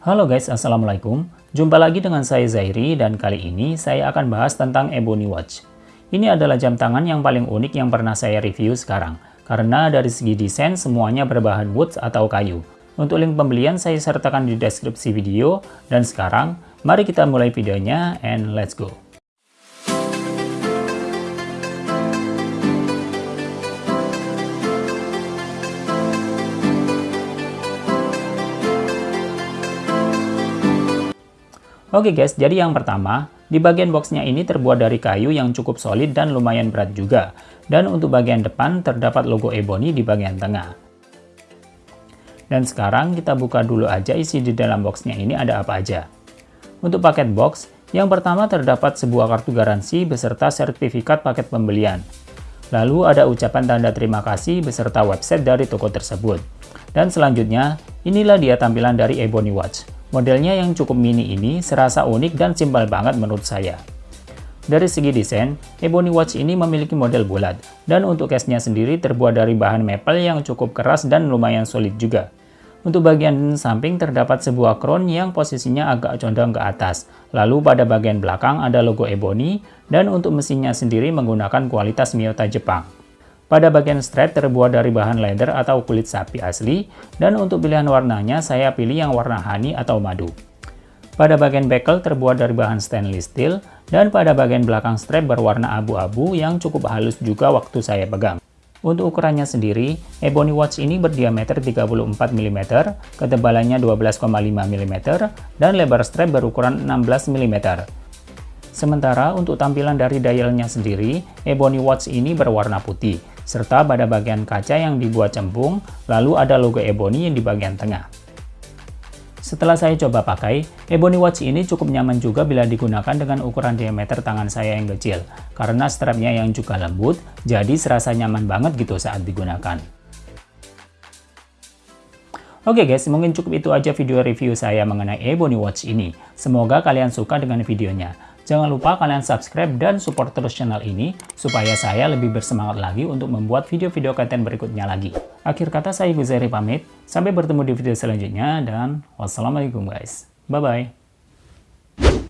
Halo guys, Assalamualaikum. Jumpa lagi dengan saya Zairi dan kali ini saya akan bahas tentang Ebony Watch. Ini adalah jam tangan yang paling unik yang pernah saya review sekarang. Karena dari segi desain semuanya berbahan wood atau kayu. Untuk link pembelian saya sertakan di deskripsi video. Dan sekarang, mari kita mulai videonya and let's go. Oke guys, jadi yang pertama, di bagian boxnya ini terbuat dari kayu yang cukup solid dan lumayan berat juga. Dan untuk bagian depan terdapat logo Ebony di bagian tengah. Dan sekarang kita buka dulu aja isi di dalam boxnya ini ada apa aja. Untuk paket box, yang pertama terdapat sebuah kartu garansi beserta sertifikat paket pembelian. Lalu ada ucapan tanda terima kasih beserta website dari toko tersebut. Dan selanjutnya, inilah dia tampilan dari Ebony Watch. Modelnya yang cukup mini ini serasa unik dan simpel banget menurut saya. Dari segi desain, Ebony Watch ini memiliki model bulat, dan untuk case-nya sendiri terbuat dari bahan maple yang cukup keras dan lumayan solid juga. Untuk bagian samping terdapat sebuah crown yang posisinya agak condong ke atas, lalu pada bagian belakang ada logo Ebony, dan untuk mesinnya sendiri menggunakan kualitas Miyota Jepang. Pada bagian strap terbuat dari bahan leather atau kulit sapi asli, dan untuk pilihan warnanya saya pilih yang warna honey atau madu. Pada bagian bekel terbuat dari bahan stainless steel, dan pada bagian belakang strap berwarna abu-abu yang cukup halus juga waktu saya pegang. Untuk ukurannya sendiri, Ebony Watch ini berdiameter 34 mm, ketebalannya 12,5 mm, dan lebar strap berukuran 16 mm. Sementara untuk tampilan dari dialnya sendiri, Ebony Watch ini berwarna putih, serta pada bagian kaca yang dibuat cembung, lalu ada logo Ebony di bagian tengah. Setelah saya coba pakai, Ebony Watch ini cukup nyaman juga bila digunakan dengan ukuran diameter tangan saya yang kecil, karena strapnya yang juga lembut, jadi serasa nyaman banget gitu saat digunakan. Oke guys, mungkin cukup itu aja video review saya mengenai Ebony Watch ini. Semoga kalian suka dengan videonya. Jangan lupa kalian subscribe dan support terus channel ini, supaya saya lebih bersemangat lagi untuk membuat video-video konten berikutnya lagi. Akhir kata saya Guzari pamit, sampai bertemu di video selanjutnya, dan wassalamualaikum guys. Bye-bye.